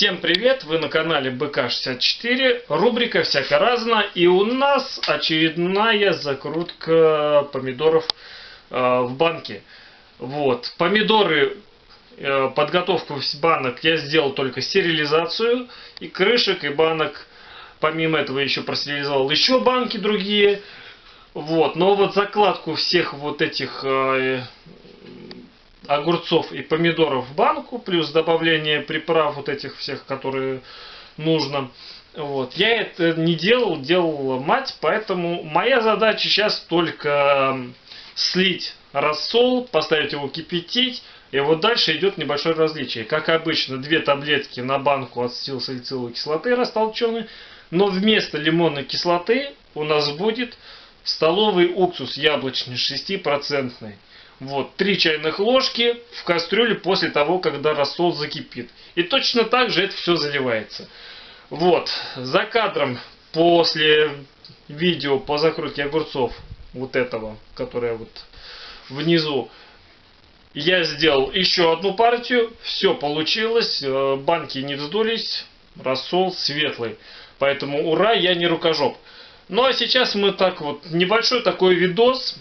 Всем привет! Вы на канале БК64, рубрика «Всяко разно» и у нас очередная закрутка помидоров э, в банке. Вот, помидоры, э, подготовку банок я сделал только стерилизацию и крышек, и банок. Помимо этого еще простерилизовал еще банки другие. Вот, но вот закладку всех вот этих э, огурцов и помидоров в банку, плюс добавление приправ вот этих всех, которые нужно. Вот. Я это не делал, делала мать, поэтому моя задача сейчас только слить рассол, поставить его кипятить, и вот дальше идет небольшое различие. Как обычно, две таблетки на банку ацетилсалициловой кислоты растолчены, но вместо лимонной кислоты у нас будет столовый уксус яблочный 6%. Вот, 3 чайных ложки в кастрюле после того, когда рассол закипит. И точно так же это все заливается. Вот, за кадром после видео по закрутке огурцов, вот этого, которое вот внизу, я сделал еще одну партию, все получилось, э, банки не вздулись, рассол светлый. Поэтому ура, я не рукожоп. Ну а сейчас мы так вот, небольшой такой видос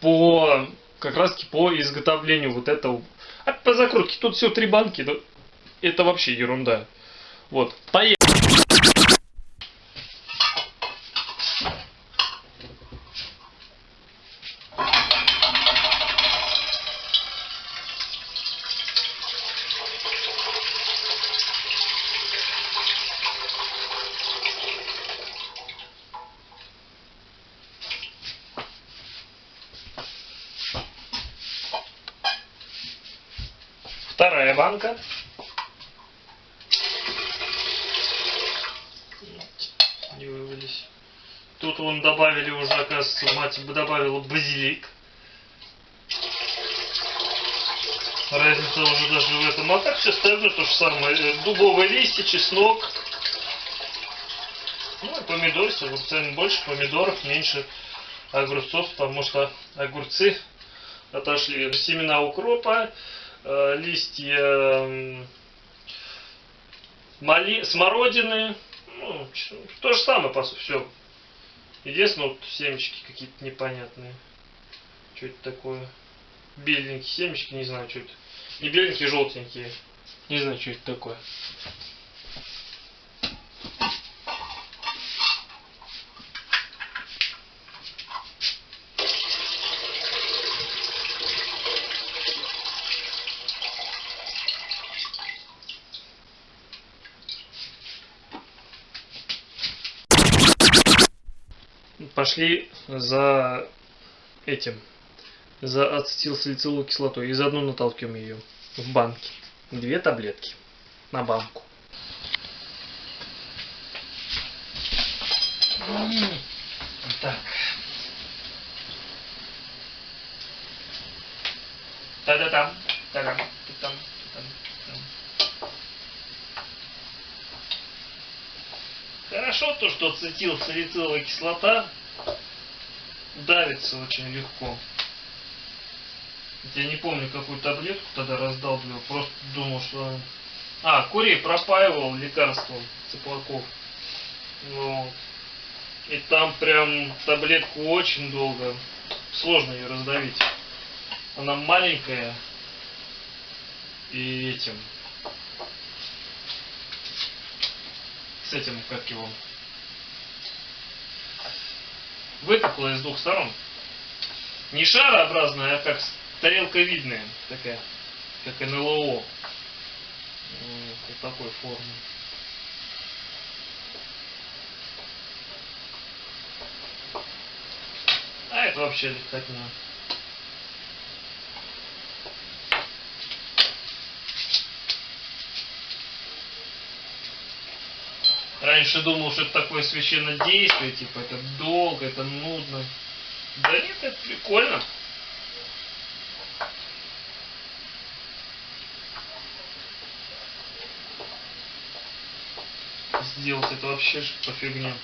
по как раз таки по изготовлению вот этого. А по закрутке тут всего три банки, это вообще ерунда. Вот, поехали. Банка. Не вывалились. Тут вон добавили уже, оказывается, мать добавила базилик. Разница уже даже в этом. А так все остальное то же самое. Э, дубовые листья, чеснок. Ну и помидор, огурцами больше помидоров, меньше огурцов, потому что огурцы отошли. Семена укропа, Э, листья мали, смородины. Ну, то же самое, по сути, все. Единственное, вот семечки какие-то непонятные. Что это такое? Беленькие семечки, не знаю, что это. Не беленькие, желтенькие. Не знаю, что это такое. Пошли за этим, за ацетилсалициловой кислотой и заодно натолкнем ее в банке. Две таблетки на банку. Так. Та-да-там, та-дам, та-там, та-там, Хорошо то, что ацетилсалициловая кислота давится очень легко. Я не помню, какую таблетку тогда раздалбливал. Просто думал, что... А, курей пропаивал лекарством Цыплаков. Ну, и там прям таблетку очень долго. Сложно ее раздавить. Она маленькая. И этим... С этим, как его выпуклая с двух сторон. Не шарообразная, а как тарелковидная такая, как НЛО. Вот такой формы. А это вообще легкотня. Раньше думал, что это такое священное действие, типа это долго, это нудно. Да нет, это прикольно. Сделать это вообще по фигне.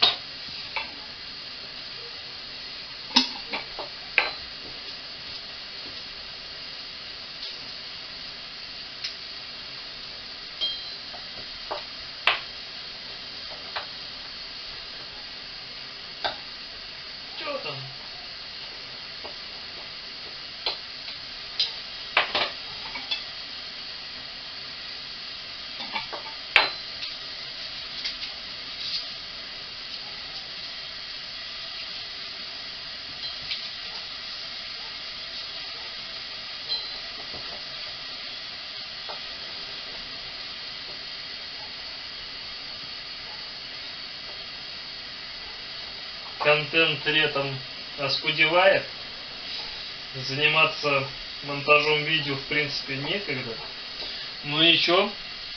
Контент летом оскудевает. Заниматься монтажом видео в принципе некогда. Ну и что?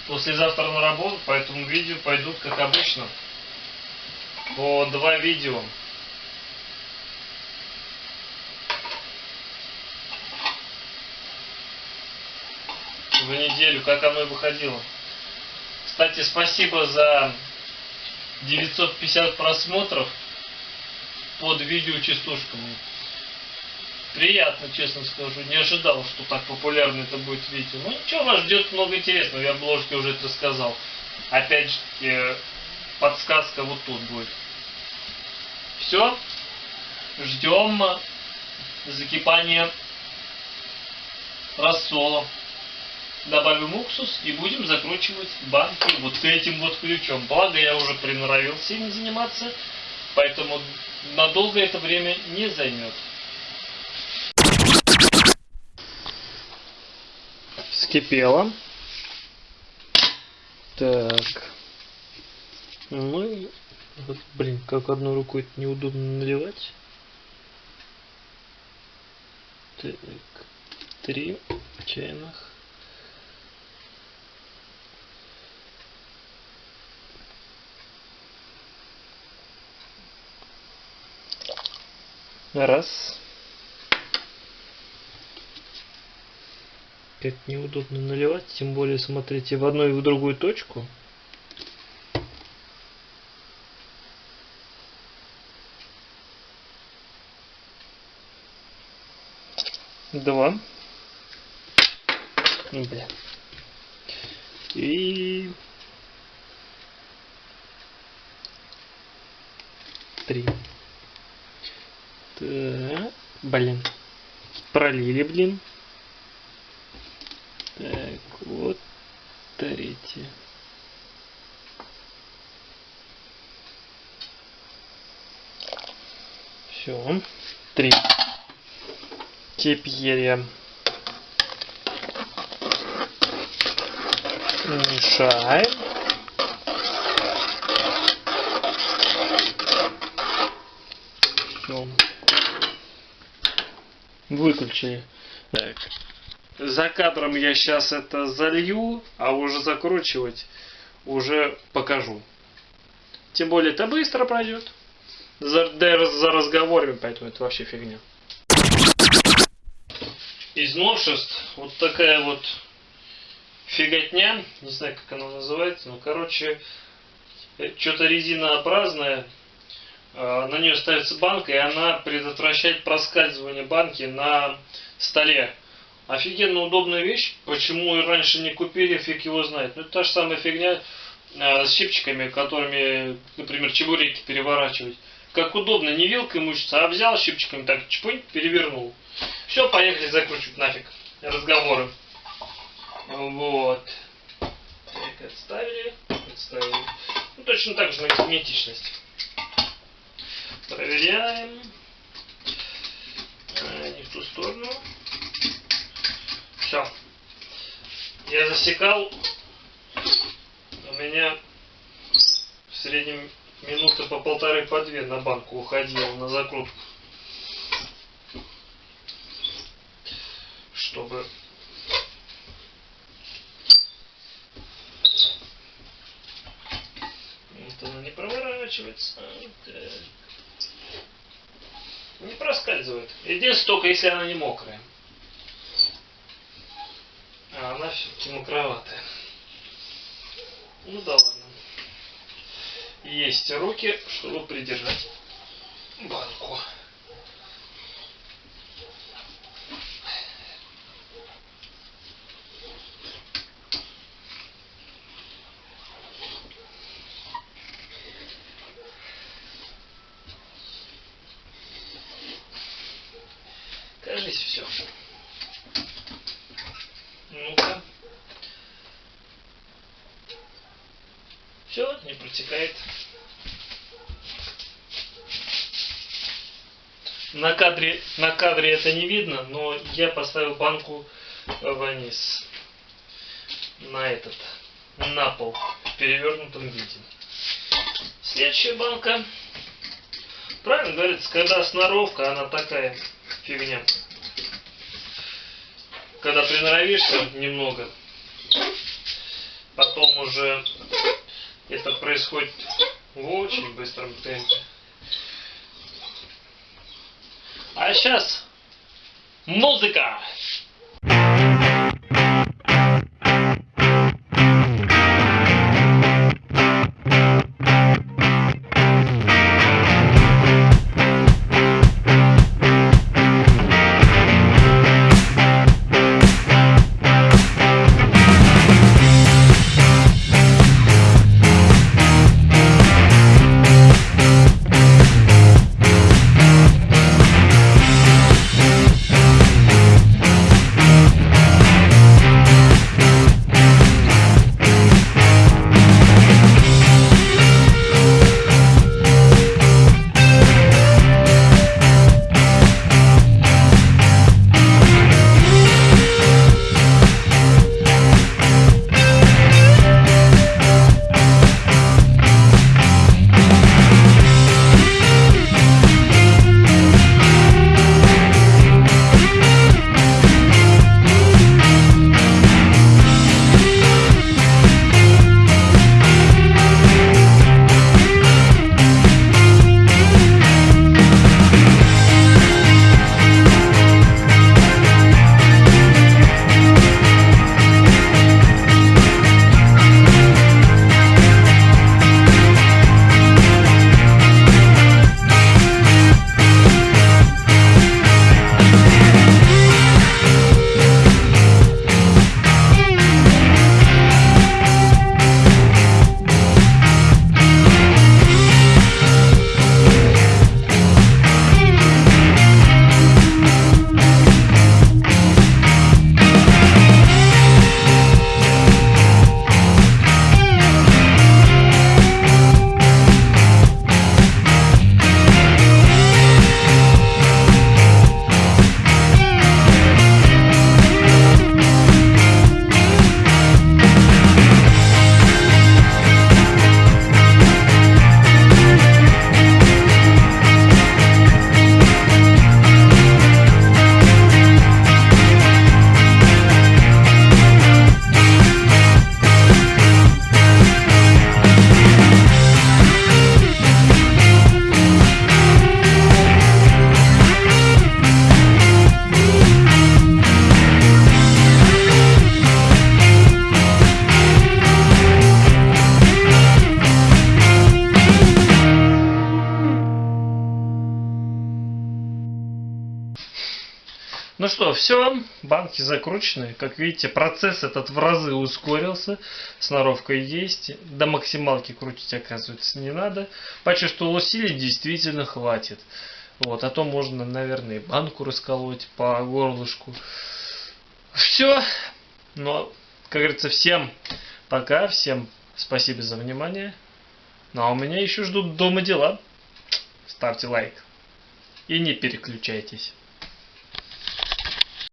Послезавтра на работу, поэтому видео пойдут как обычно. По два видео. В неделю, как оно и выходило. Кстати, спасибо за 950 просмотров под видео частушками. Приятно, честно скажу. Не ожидал, что так популярно это будет видео. Ну ничего, вас ждет много интересного. Я в обложке уже это рассказал. Опять же, подсказка вот тут будет. Все. Ждем закипания рассола. Добавим уксус и будем закручивать банки вот этим вот ключом. Благо я уже приноровился им заниматься, поэтому надолго это время не займет. Вскипело. Так. Ну и вот, блин, как одной рукой это неудобно наливать. Так, три чайных. Раз. Как неудобно наливать, тем более смотрите в одну и в другую точку. Два. Бля. И три. Так, блин. Пролили, блин. Так, вот третье. Все. Три. Теперь я мешаем. Все. Выключили. Так. За кадром я сейчас это залью, а уже закручивать уже покажу. Тем более это быстро пройдет. За, за разговорами, поэтому это вообще фигня. Из новшеств вот такая вот фиготня, не знаю как она называется, но короче, что-то резинообразное, на нее ставится банка, и она предотвращает проскальзывание банки на столе. Офигенно удобная вещь. Почему раньше не купили, фиг его знает. Ну, это та же самая фигня э, с щипчиками, которыми, например, чебуреки переворачивать. Как удобно, не вилкой мучиться, а взял щипчиками так, чпунь, перевернул. Все, поехали закручивать нафиг разговоры. Вот. Так, отставили, отставили. Ну, точно так же на герметичность. Проверяем. А, не в ту сторону. Все. Я засекал. У меня в среднем минуты по полторы по две на банку уходило на закрутку. Чтобы вот она не проворачивается. Так. Не проскальзывает. Единственное, только если она не мокрая а она все-таки мокроватая. Ну да ладно. Есть руки, чтобы придержать банку. Все. Ну-ка. Все, не протекает. На кадре, на кадре это не видно, но я поставил банку вниз. На этот, на пол, в перевернутом виде. Следующая банка Правильно говорится, когда сноровка, она такая фигня. Когда приноровишься немного, потом уже это происходит в очень быстром темпе. А сейчас музыка! Что, все, банки закручены. Как видите, процесс этот в разы ускорился. Сноровка есть. До максималки крутить, оказывается, не надо. Почувствовал усилий, действительно хватит. Вот, а то можно, наверное, банку расколоть по горлышку. Все. Ну, как говорится, всем пока, всем спасибо за внимание. Ну а у меня еще ждут дома дела. Ставьте лайк. И не переключайтесь.